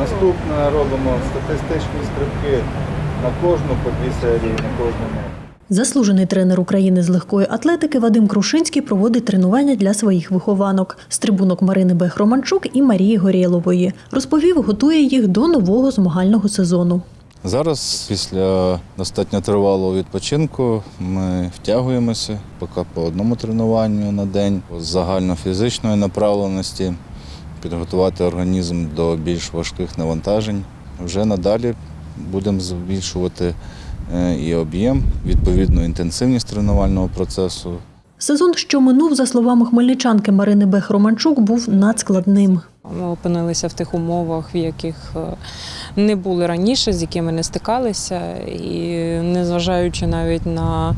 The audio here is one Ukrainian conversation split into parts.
Наступне робимо статистичні стрибки на кожну по дві серії, на кожну ногу. Заслужений тренер України з легкої атлетики Вадим Крушинський проводить тренування для своїх вихованок стрибунок Марини Бех-Романчук і Марії Горєлової. Розповів, готує їх до нового змагального сезону. Зараз, після достатньо тривалого відпочинку, ми втягуємося поки по одному тренуванню на день з загальнофізичної направленості, підготувати організм до більш важких навантажень. Вже надалі будемо збільшувати е, і об'єм, відповідно інтенсивність тренувального процесу. Сезон, що минув, за словами хмельничанки Марини Бех-Романчук, був надскладним. Ми опинилися в тих умовах, в яких е, не були раніше, з якими не стикалися, і незважаючи навіть на,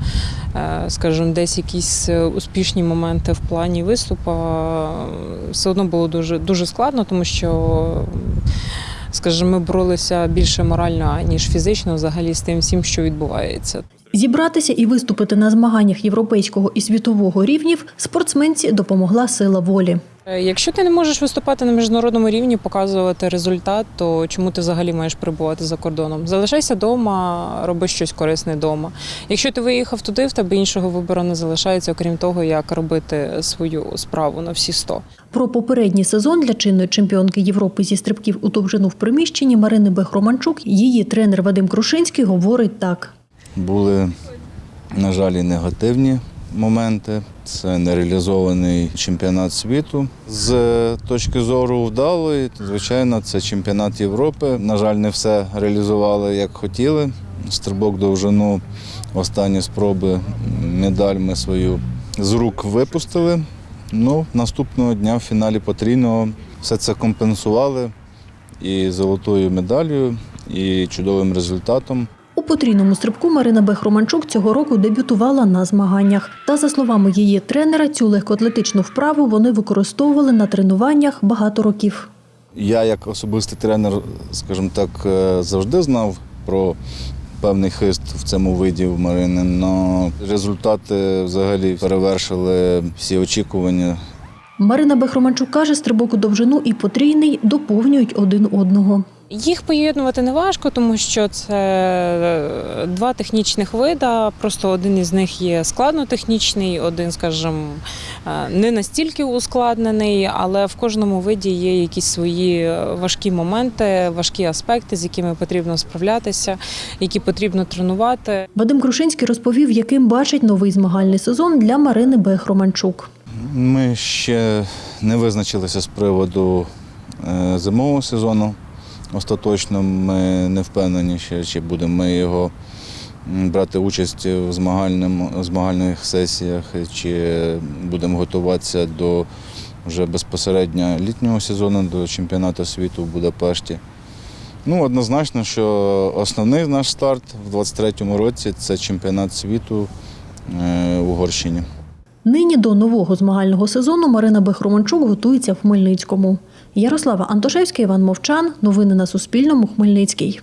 е, скажімо, десь якісь е, успішні моменти в плані виступу, все одно було дуже, дуже складно, тому що. Скажімо, ми боролися більше морально, ніж фізично, взагалі з тим всім, що відбувається. Зібратися і виступити на змаганнях європейського і світового рівнів спортсменці допомогла сила волі. Е, Якщо ти не можеш виступати на міжнародному рівні, показувати результат, то чому ти взагалі маєш перебувати за кордоном? Залишайся вдома, роби щось корисне вдома. Якщо ти виїхав туди, в тебе іншого вибору не залишається, окрім того, як робити свою справу на всі 100. Про попередній сезон для чинної чемпіонки Європи зі стрибків у довжину в приміщенні Марини Бех-Романчук її тренер Вадим Крушинський говорить так. Були, на жаль, і негативні моменти. Це нереалізований чемпіонат світу. З точки зору вдалої, звичайно, це чемпіонат Європи. На жаль, не все реалізували як хотіли. Стрибок довжину, останні спроби, медаль ми свою з рук випустили. Ну, наступного дня в фіналі потрійного все це компенсували і золотою медаллю, і чудовим результатом. У потрійному стрибку Марина Бех-Романчук цього року дебютувала на змаганнях. Та, за словами її тренера, цю легкоатлетичну вправу вони використовували на тренуваннях багато років. Я, як особистий тренер, скажімо так, е, завжди знав про певний хист в цьому виді в Марини, але результати взагалі перевершили всі очікування. Марина Бех-Романчук каже, стрибок у довжину і потрійний доповнюють один одного. Їх поєднувати не важко, тому що це е, два технічних вида. Просто один із них є складнотехнічний, один, скажімо, е, не настільки ускладнений, але в кожному виді є якісь свої важкі моменти, важкі аспекти, з якими потрібно справлятися, які потрібно тренувати. Вадим Крушинський розповів, яким бачить новий змагальний сезон для Марини Бех-Романчук. Ми ще не визначилися з приводу е, зимового сезону. Остаточно ми не впевнені, ще, чи будемо ми його брати участь в змагальних сесіях, чи будемо готуватися до вже безпосередньо літнього сезону, до чемпіонату світу в Будапешті. Ну, однозначно, що основний наш старт в 2023 році це чемпіонат світу е, в Угорщині. Нині до нового змагального сезону Марина Бех-Романчук готується в Хмельницькому. Ярослава Антошевська, Іван Мовчан. Новини на Суспільному. Хмельницький.